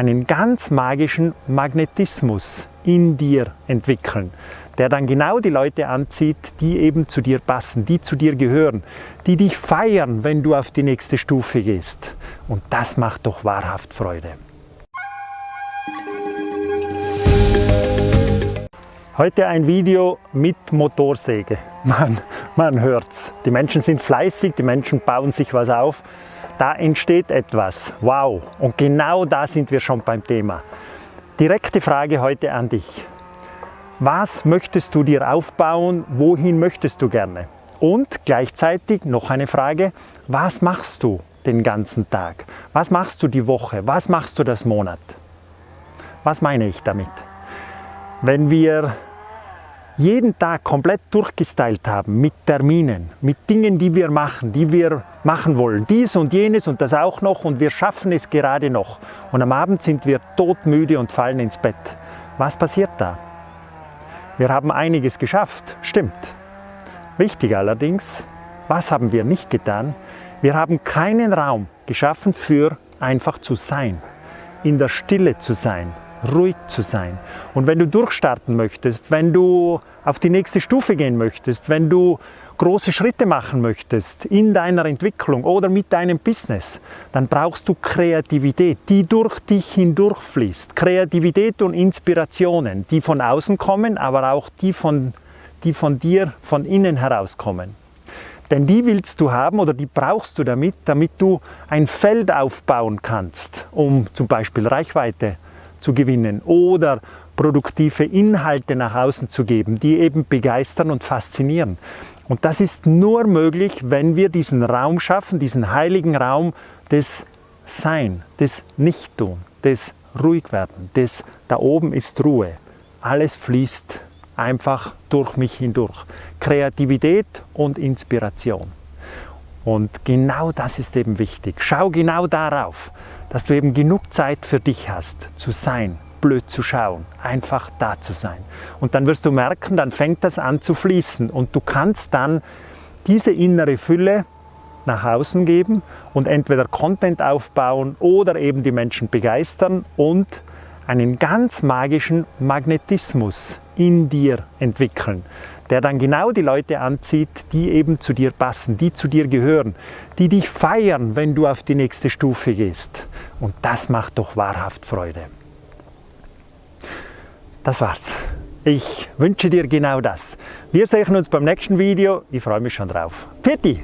einen ganz magischen Magnetismus in dir entwickeln, der dann genau die Leute anzieht, die eben zu dir passen, die zu dir gehören, die dich feiern, wenn du auf die nächste Stufe gehst. Und das macht doch wahrhaft Freude. Heute ein Video mit Motorsäge. Man, man hört's. Die Menschen sind fleißig, die Menschen bauen sich was auf. Da entsteht etwas. Wow! Und genau da sind wir schon beim Thema. Direkte Frage heute an dich. Was möchtest du dir aufbauen? Wohin möchtest du gerne? Und gleichzeitig noch eine Frage. Was machst du den ganzen Tag? Was machst du die Woche? Was machst du das Monat? Was meine ich damit? Wenn wir jeden Tag komplett durchgestylt haben mit Terminen, mit Dingen, die wir machen, die wir machen wollen. Dies und jenes und das auch noch und wir schaffen es gerade noch. Und am Abend sind wir todmüde und fallen ins Bett. Was passiert da? Wir haben einiges geschafft, stimmt. Wichtig allerdings, was haben wir nicht getan? Wir haben keinen Raum geschaffen für einfach zu sein, in der Stille zu sein, ruhig zu sein. Und wenn du durchstarten möchtest, wenn du auf die nächste Stufe gehen möchtest, wenn du große Schritte machen möchtest in deiner Entwicklung oder mit deinem Business, dann brauchst du Kreativität, die durch dich hindurchfließt. Kreativität und Inspirationen, die von außen kommen, aber auch die von, die von dir von innen herauskommen. Denn die willst du haben oder die brauchst du damit, damit du ein Feld aufbauen kannst, um zum Beispiel Reichweite zu gewinnen oder produktive Inhalte nach außen zu geben, die eben begeistern und faszinieren. Und das ist nur möglich, wenn wir diesen Raum schaffen, diesen heiligen Raum des Sein, des Nichttun, des Ruhigwerden, des da oben ist Ruhe. Alles fließt einfach durch mich hindurch. Kreativität und Inspiration. Und genau das ist eben wichtig. Schau genau darauf dass du eben genug Zeit für dich hast, zu sein, blöd zu schauen, einfach da zu sein. Und dann wirst du merken, dann fängt das an zu fließen und du kannst dann diese innere Fülle nach außen geben und entweder Content aufbauen oder eben die Menschen begeistern und einen ganz magischen Magnetismus in dir entwickeln der dann genau die Leute anzieht, die eben zu dir passen, die zu dir gehören, die dich feiern, wenn du auf die nächste Stufe gehst. Und das macht doch wahrhaft Freude. Das war's. Ich wünsche dir genau das. Wir sehen uns beim nächsten Video. Ich freue mich schon drauf. Pitti!